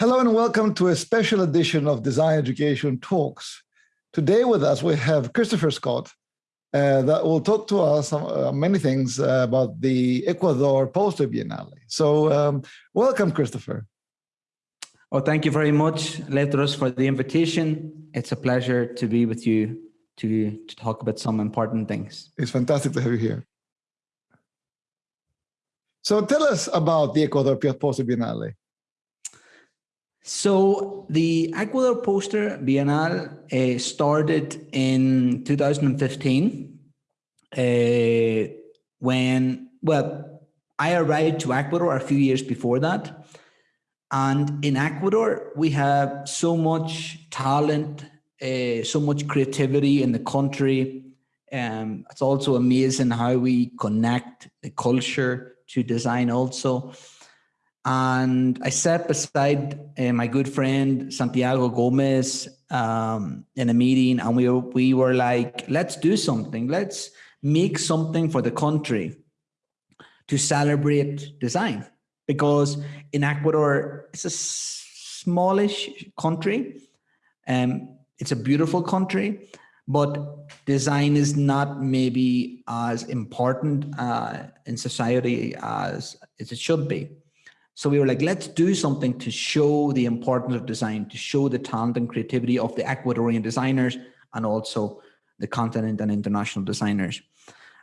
Hello and welcome to a special edition of Design Education Talks. Today with us we have Christopher Scott uh, that will talk to us uh, many things uh, about the Ecuador Poster Biennale. So um, welcome, Christopher. Well, thank you very much, Lefteris, for the invitation. It's a pleasure to be with you to, to talk about some important things. It's fantastic to have you here. So tell us about the Ecuador Poster Biennale. So the Ecuador Poster Biennale uh, started in 2015 uh, when, well, I arrived to Ecuador a few years before that. And in Ecuador, we have so much talent, uh, so much creativity in the country. Um, it's also amazing how we connect the culture to design also. And I sat beside uh, my good friend Santiago Gomez um, in a meeting, and we we were like, let's do something. Let's make something for the country to celebrate design. Because in Ecuador, it's a smallish country. Um, it's a beautiful country, but design is not maybe as important uh, in society as it should be. So we were like, let's do something to show the importance of design, to show the talent and creativity of the Ecuadorian designers and also the continent and international designers.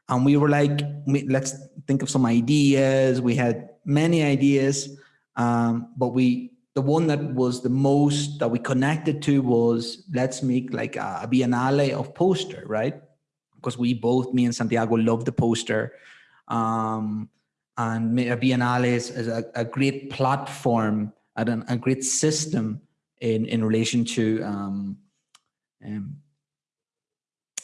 And we were like, let's think of some ideas. We had many ideas, um, but we the one that was the most that we connected to was let's make like a, biennale of poster, right? Because we both, me and Santiago, love the poster. Um, and Biennale is, is a, a, great platform and an, a great system in in relation to um, um,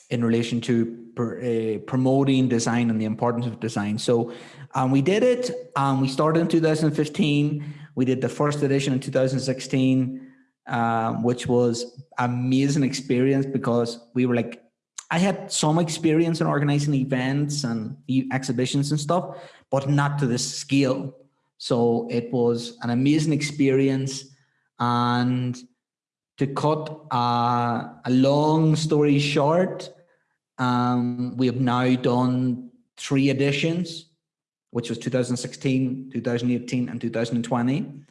in relation to per, uh, promoting design and the importance of design. So um, we did it. Um, we started in 2015. We did the first edition in 2016, um, which was amazing experience because we were like, I had some experience in organizing events and exhibitions and stuff, but not to this scale. So it was an amazing experience. And to cut uh, a long story short, um, we have now done three editions, which was 2016, 2018, and 2020.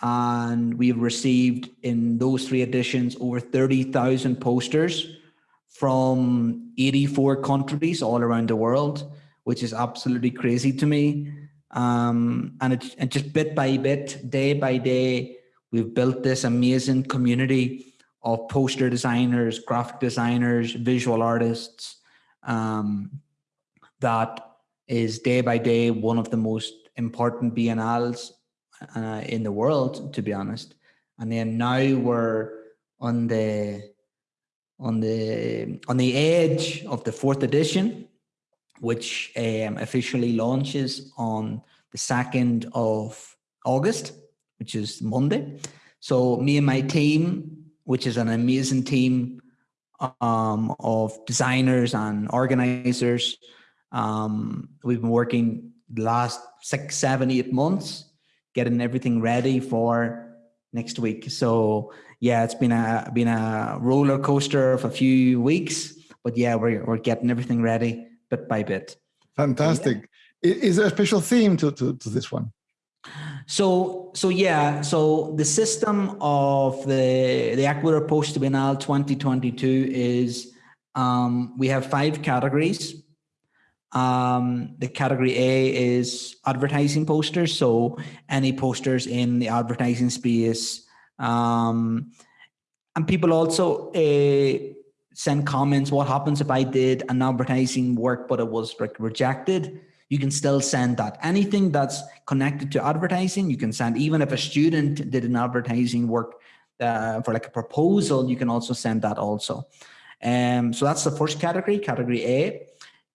And we've received in those three editions over 30,000 posters from 84 countries all around the world which is absolutely crazy to me. Um, and it, and just bit by bit, day by day, we've built this amazing community of poster designers, graphic designers, visual artists, um, that is day by day one of the most important biennales uh, in the world, to be honest. And then now we're on the on the on the edge of the fourth edition which um, officially launches on the 2nd of August, which is Monday. So me and my team, which is an amazing team um, of designers and organizers, um, we've been working the last six, seven, eight months, getting everything ready for next week. So yeah, it's been a been a roller coaster of a few weeks, but yeah, we're we're getting everything ready bit by bit. Fantastic. Yeah. Is there a special theme to, to, to this one? So, so yeah, so the system of the, the Ecuador Post Biennale 2022 is um, we have five categories. Um, the category A is advertising posters. So any posters in the advertising space. Um, and people also uh, send comments. What happens if I did an advertising work, but it was rejected? You can still send that. Anything that's connected to advertising, you can send. Even if a student did an advertising work uh, for like a proposal, you can also send that also. Um, so that's the first category, category A.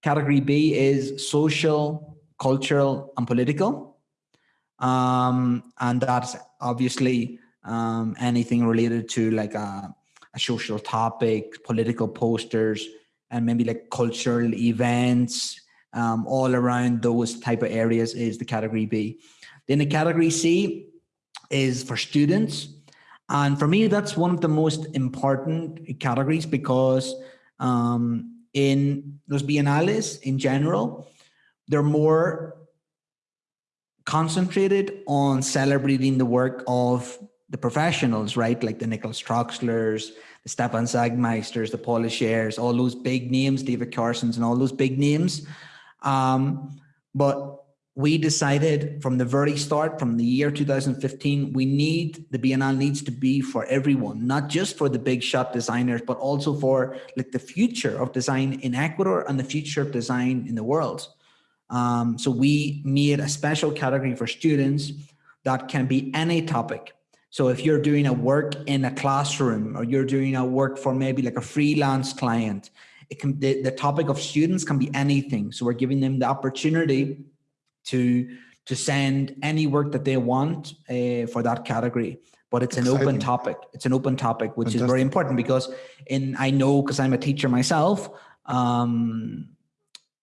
Category B is social, cultural, and political. Um, and that's obviously um, anything related to like a a social topic, political posters, and maybe like cultural events um, all around those type of areas is the category B. Then the category C is for students. And for me, that's one of the most important categories because um, in those biennales in general, they're more concentrated on celebrating the work of the professionals, right? Like the Nicholas Troxlers, the Stefan Sagmeisters, the Paula Schers, all those big names, David Carsons and all those big names. Um, but we decided from the very start, from the year 2015, we need, the Biennale needs to be for everyone, not just for the big shot designers, but also for like the future of design in Ecuador and the future of design in the world. Um, so we made a special category for students that can be any topic. So if you're doing a work in a classroom or you're doing a work for maybe like a freelance client, it can the, the topic of students can be anything. So we're giving them the opportunity to to send any work that they want uh, for that category but it's Exciting. an open topic it's an open topic which Fantastic. is very important because in i know because i'm a teacher myself um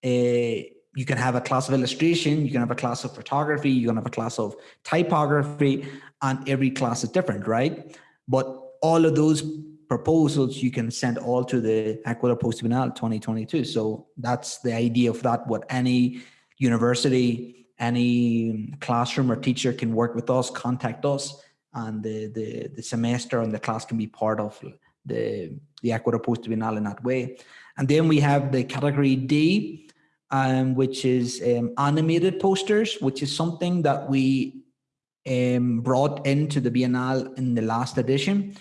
uh, you can have a class of illustration you can have a class of photography you can have a class of typography and every class is different right but all of those proposals you can send all to the Ecuador Post Bienal 2022 so that's the idea of that what any university, any classroom or teacher can work with us, contact us, and the, the, the semester and the class can be part of the, the Ecuador Post Bienal in that way. And then we have the category D, um, which is um, animated posters, which is something that we um, brought into the Biennale in the last edition.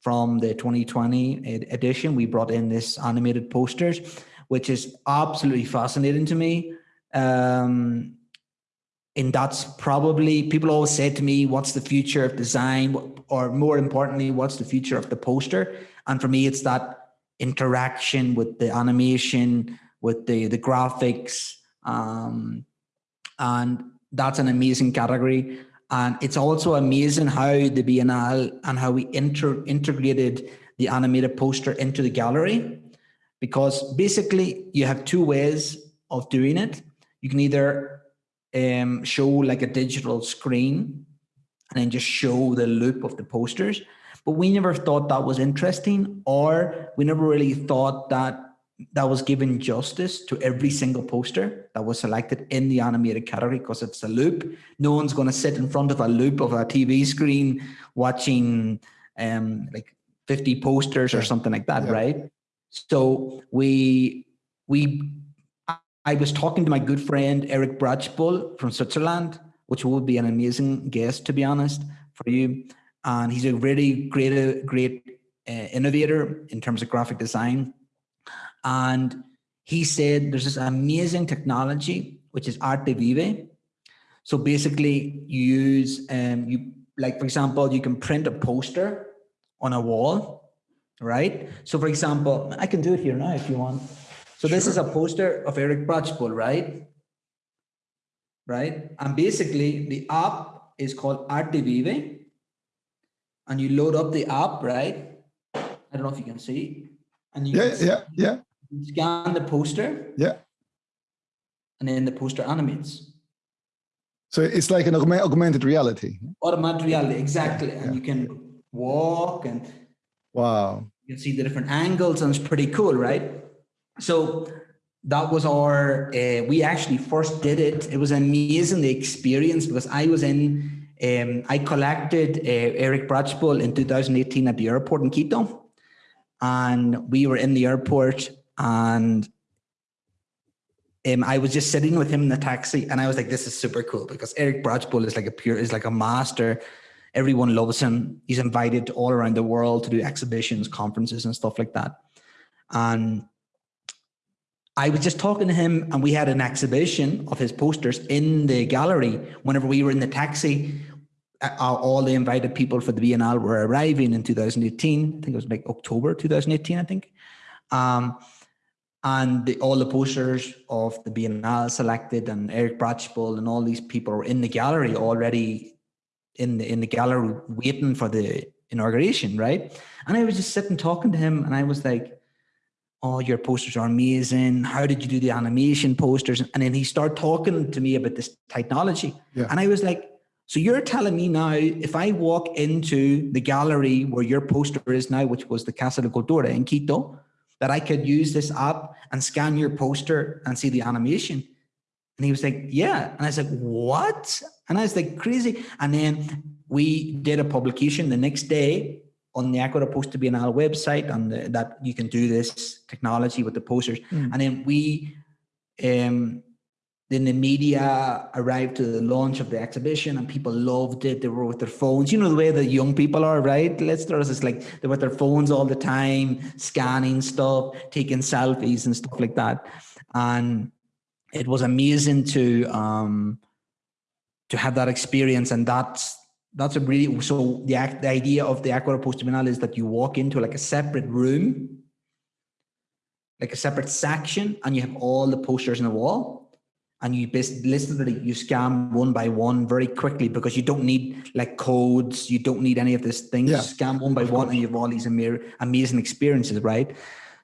From the 2020 edition, we brought in this animated posters, which is absolutely fascinating to me. Um, and that's probably, people always say to me, what's the future of design? Or more importantly, what's the future of the poster? And for me, it's that interaction with the animation, with the, the graphics. Um, and that's an amazing category. And it's also amazing how the Biennale and how we inter integrated the animated poster into the gallery. Because basically you have two ways of doing it you can either um, show like a digital screen and then just show the loop of the posters. But we never thought that was interesting or we never really thought that that was given justice to every single poster that was selected in the animated category because it's a loop. No one's going to sit in front of a loop of a TV screen watching um, like 50 posters or something like that, yeah. right? So we we I was talking to my good friend Eric Brechbühl from Switzerland, which would be an amazing guest, to be honest, for you. And he's a really great, great uh, innovator in terms of graphic design. And he said there's this amazing technology, which is Artivive. So basically you use, um, you like, for example, you can print a poster on a wall, right? So for example, I can do it here now if you want. So this is a poster of Eric Brechbühl, right? Right? And basically the app is called Artivive. And you load up the app, right? I don't know if you can see. And you yeah, yeah, yeah. Scan the poster. Yeah. And then the poster animates. So it's like an augmented reality. Augmented reality, exactly. And yeah. you can walk and wow. You can see the different angles and it's pretty cool, right? So that was our, uh, we actually first did it. It was an amazing experience because I was in, um, I collected uh, Eric Brechbühl in 2018 at the airport in Quito. And we were in the airport and um, I was just sitting with him in the taxi and I was like, this is super cool because Eric Brechbühl is like a pure, is like a master. Everyone loves him. He's invited all around the world to do exhibitions, conferences and stuff like that. And I was just talking to him and we had an exhibition of his posters in the gallery. Whenever we were in the taxi, all the invited people for the Biennale were arriving in 2018. I think it was like October 2018, I think. Um, and the, all the posters of the Biennale selected and Eric Brechbühl and all these people were in the gallery already in the, in the gallery waiting for the inauguration, right? And I was just sitting talking to him and I was like, oh, your posters are amazing. How did you do the animation posters? And then he started talking to me about this technology. Yeah. And I was like, So you're telling me now, if I walk into the gallery where your poster is now, which was the Casa de Cultura in Quito, that I could use this app and scan your poster and see the animation. And he was like, yeah. And I was like, what? And I was like, crazy. And then we did a publication the next day on the Ecuador Poster Bienal website and the, that you can do this technology with the posters. Mm. And then we, um, then the media arrived to the launch of the exhibition and people loved it. They were with their phones. You know the way the young people are, right? Let's start it's like they're with their phones all the time, scanning stuff, taking selfies and stuff like that. And it was amazing to um to have that experience. And that's that's a really so the act, the idea of the Poster Bienal is that you walk into like a separate room, like a separate section, and you have all the posters in the wall and you literally you scan one by one very quickly because you don't need like codes, you don't need any of this thing. Yeah, scan one by one, and you have all these amazing experiences, right?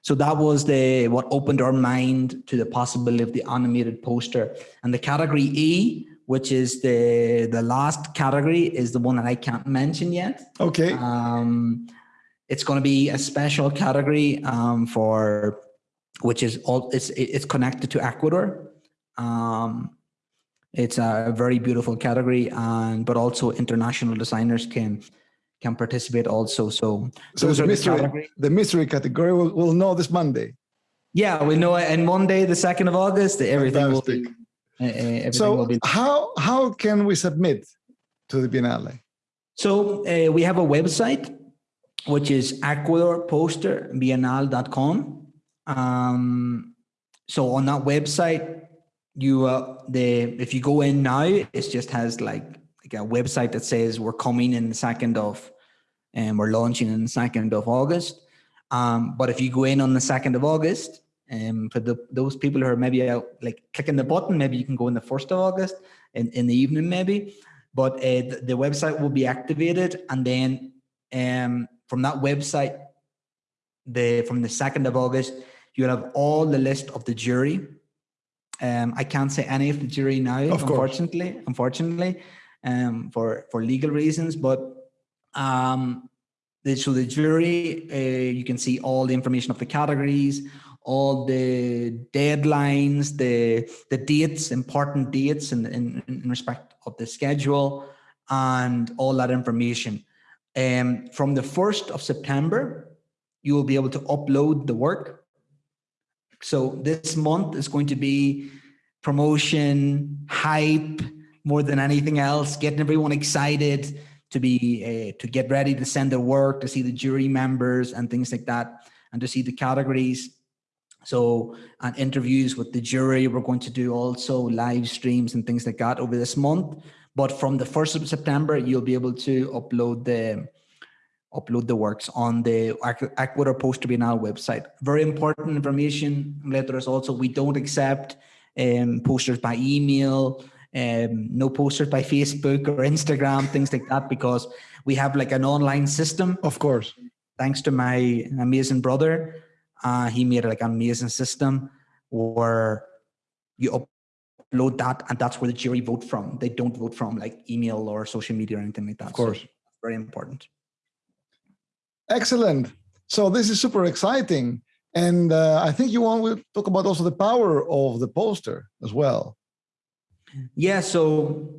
So that was the what opened our mind to the possibility of the animated poster. And the category E, which is the the last category, is the one that I can't mention yet. Okay. Um, it's going to be a special category um, for which is all it's it's connected to Ecuador. Um, it's a very beautiful category, and but also international designers can can participate also. So, so those the are mystery, the, category. the mystery category. We'll, we'll know this Monday. Yeah, we know it. And Monday, the second of August, everything Fantastic. will be. Uh, everything so will be. how how can we submit to the Biennale? So uh, we have a website, which is ecuadorposterbienal.com. Um, so on that website, you uh, the if you go in now, it just has like like a website that says we're coming in the second of, and we're launching in the second of August. Um, but if you go in on the second of August, um, for the those people who are maybe out like clicking the button, maybe you can go in the first of August in in the evening maybe. But uh, the, the website will be activated, and then um, from that website, the from the second of August, you'll have all the list of the jury um, I can't say any of the jury now, of unfortunately, course. unfortunately, um, for for legal reasons. But um, the, so the jury, uh, you can see all the information of the categories, all the deadlines, the the dates, important dates, in, in, in respect of the schedule, and all that information. Um, from the first of September, you will be able to upload the work so this month is going to be promotion, hype, more than anything else, getting everyone excited to be uh, to get ready to send their work, to see the jury members and things like that, and to see the categories. So, and interviews with the jury, we're going to do also live streams and things like that over this month. But from the 1st of September, you'll be able to upload the upload the works on the Ecuador Poster Bienal website. Very important information. Letters also, we don't accept um, posters by email, um, no posters by Facebook or Instagram, things like that, because we have like an online system. Of course. Thanks to my amazing brother. Uh, he made like an amazing system where you upload that and that's where the jury vote from. They don't vote from like email or social media or anything like that. Of course. So very important. Excellent. So this is super exciting. And uh, I think you want to talk about also the power of the poster as well. Yeah, so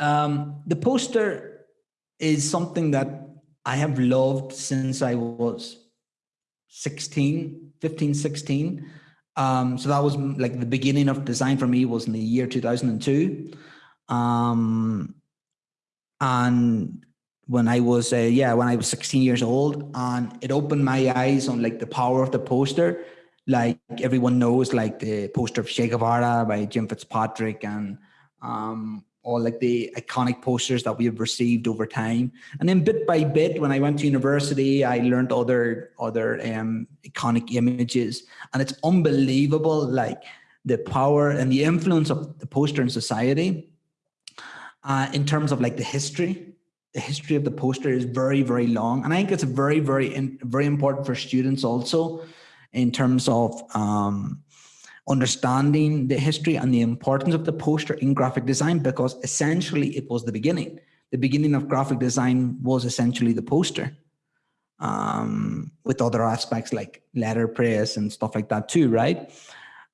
um, the poster is something that I have loved since I was 16, 15, 16. Um, so that was like the beginning of design for me was in the year 2002. Um, and when I was, uh, yeah, when I was 16 years old, and it opened my eyes on like the power of the poster. Like everyone knows, like the poster of Che Guevara by Jim Fitzpatrick, and um, all like the iconic posters that we have received over time. And then bit by bit, when I went to university, I learned other other um, iconic images, and it's unbelievable, like the power and the influence of the poster in society. Uh, in terms of like the history the history of the poster is very, very long. And I think it's very, very, very important for students also in terms of um, understanding the history and the importance of the poster in graphic design because essentially it was the beginning. The beginning of graphic design was essentially the poster um, with other aspects like letterpress and stuff like that too, right?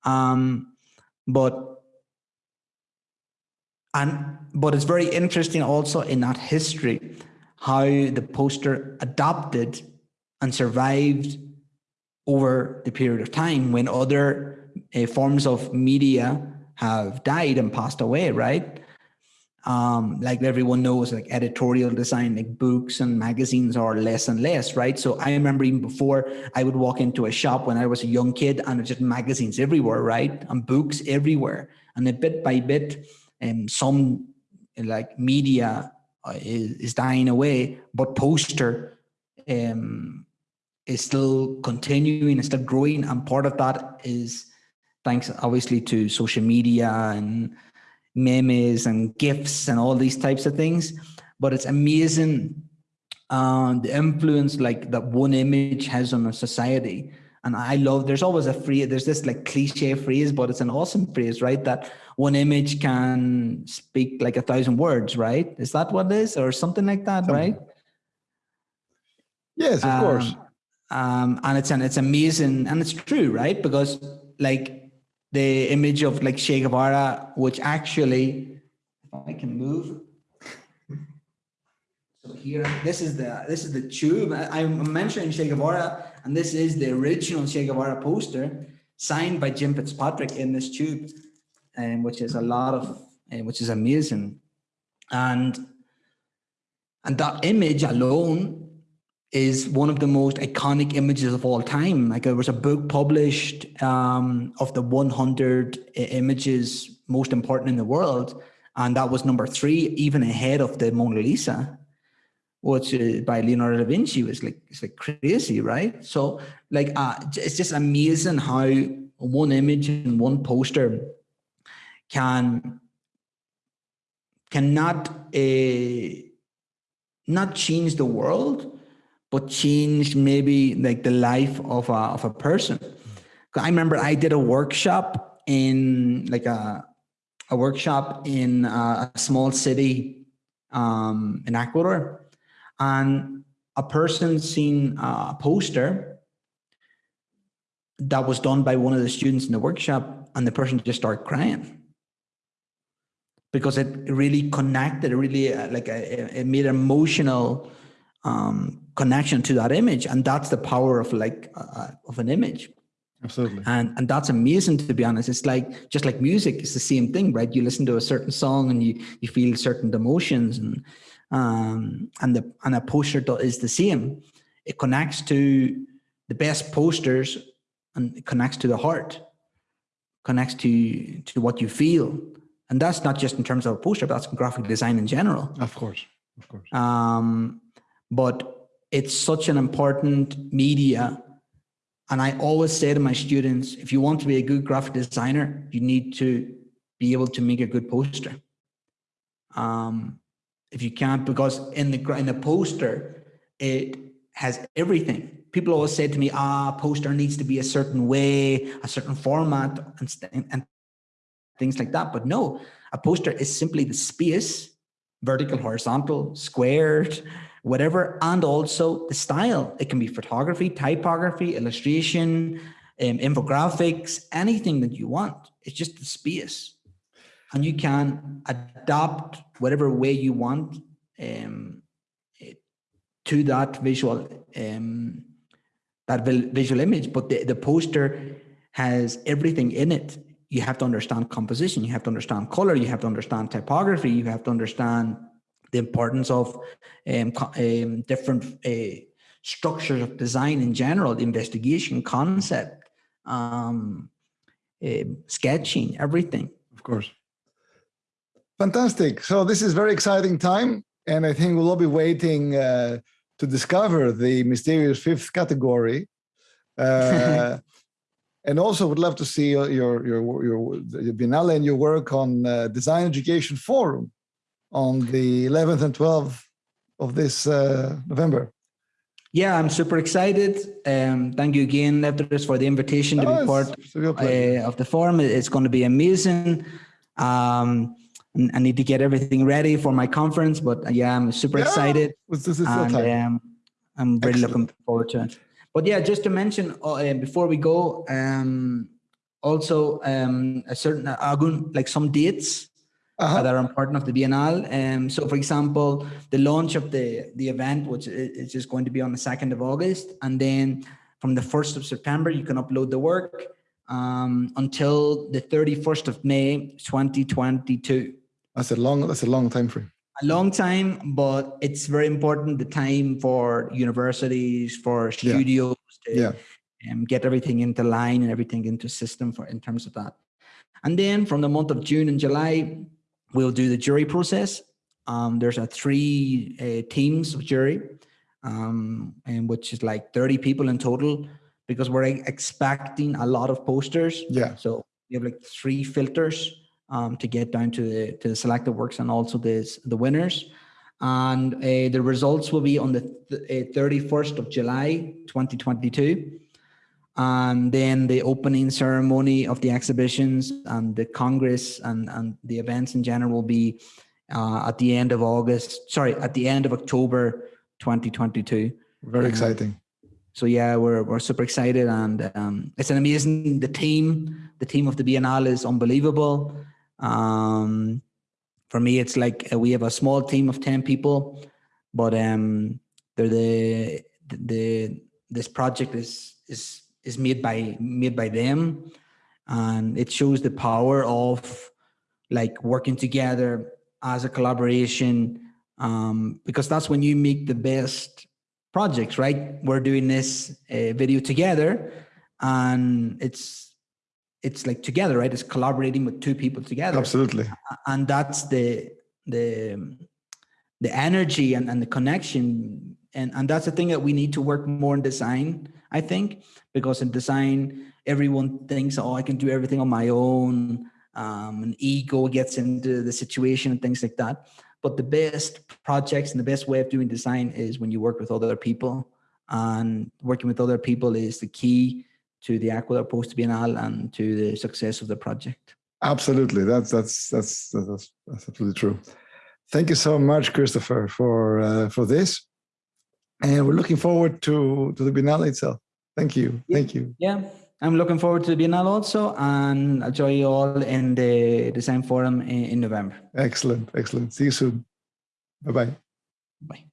Um, but and but it's very interesting also in that history how the poster adapted and survived over the period of time when other uh, forms of media have died and passed away, right? Um, like everyone knows, like editorial design, like books and magazines are less and less, right? So I remember even before I would walk into a shop when I was a young kid and just magazines everywhere, right? And books everywhere. And a bit by bit, um, some like media uh, is, dying away, but poster um, is still continuing, is still growing. And part of that is thanks obviously to social media and memes and gifs and all these types of things. But it's amazing uh, the influence like that one image has on a society. And I love, there's always a phrase, there's this like cliche phrase, but it's an awesome phrase, right? That one image can speak like a thousand words, right? Is that what it is? Or something like that, something. right? Yes, of um, course. Um, and it's an it's amazing and it's true, right? Because like the image of like Che Guevara, which actually, if I can move. So here, this is the this is the tube. I, am mentioning Che Guevara, and this is the original Che Guevara poster signed by Jim Fitzpatrick in this tube, um, which is a lot of, uh, which is amazing, and and that image alone is one of the most iconic images of all time. Like there was a book published um, of the 100 images most important in the world, and that was number three, even ahead of the Mona Lisa, which by Leonardo da Vinci was like it's like crazy, right? So like uh, it's just amazing how one image and one poster can cannot uh, not change the world but change maybe like the life of a, of a person. I remember I did a workshop in like a, a workshop in a, a small city um, in Ecuador and a person seen a poster that was done by one of the students in the workshop and the person just started crying because it really connected, it really uh, like a, it made an emotional um, connection to that image. And that's the power of like uh, uh, of an image. Absolutely. And and that's amazing to be honest. It's like just like music it's the same thing right? You listen to a certain song and you you feel certain emotions and um and the and a poster is the same. It connects to the best posters and it connects to the heart. Connects to to what you feel and that's not just in terms of a poster but that's graphic design in general of course of course um but it's such an important media. And I always say to my students, if you want to be a good graphic designer, you need to be able to make a good poster. Um, if you can't, because in the in the poster, it has everything. People always say to me, ah, poster needs to be a certain way, a certain format, and, and things like that. But no, a poster is simply the space, vertical, horizontal, squared, whatever, and also the style. It can be photography, typography, illustration, um, infographics, anything that you want. It's just the space. And you can adapt whatever way you want um, to that visual um, that visual image. But the, the poster has everything in it. You have to understand composition, you have to understand color, you have to understand typography, you have to understand the importance of um, um, different uh, structures of design in general, investigation, concept, um, uh, sketching, everything. Of course. Fantastic. So this is very exciting time. And I think we'll all be waiting uh, to discover the mysterious fifth category. And also would love to see your, your, your, your, Biennale and your work on uh, Design Education Forum on the 11th and 12th of this uh, November. Yeah, I'm super excited. Um, thank you again, Lefteris, for the invitation to Oh, be part it's a real pleasure. uh, of the forum. It's going to be amazing. Um, I need to get everything ready for my conference, but yeah, I'm super Yeah, excited. This is and um, I'm really Excellent. looking forward to it. But yeah, just to mention uh, uh, before we go, um, also um, a certain uh, like some dates Uh-huh. that are important of the Biennale. Um, so, for example, the launch of the the event, which is just going to be on the second of August, and then from the first of September, you can upload the work um, until the thirty first of May, twenty twenty two That's a long. That's a long time frame. A long time, but it's very important the time for universities, for studios to Yeah. um, get everything into line and everything into system for in terms of that. And then from the month of June and July, we'll do the jury process. Um, there's a three uh, teams of jury, um, and which is like 30 people in total, because we're expecting a lot of posters. Yeah. So we have like three filters um, to get down to the to the selected works and also the the winners. And uh, the results will be on the th- uh, 31st of July, 2022. And then the opening ceremony of the exhibitions and the Congress and, and the events in general will be uh, at the end of August, sorry, at the end of October 2022 Very exciting. so yeah we're, we're super excited and um, it's an amazing the team the team of the biennale is unbelievable um, for me it's like uh, we have a small team of 10 people but um, they're the the this project is is is made by made by them and it shows the power of like working together as a collaboration um, because that's when you make the best projects, right? We're doing this uh, video together, and it's it's like together, right? It's collaborating with two people together, Absolutely. and that's the the the energy and, and the connection, and and that's the thing that we need to work more in design. I think because in design, everyone thinks, oh, I can do everything on my own, um, and ego gets into the situation and things like that. But the best projects and the best way of doing design is when you work with other people. And working with other people is the key to the Aquila Post Biennale and to the success of the project. Absolutely. That's that's that's that's that's absolutely true. Thank you so much, Christopher, for uh, for this, and we're looking forward to to the Biennale itself. Thank you. Thank you. Yeah, I'm looking forward to the Biennale also, and I'll join you all in the design forum in, in November. Excellent. Excellent. See you soon. Bye bye. Bye.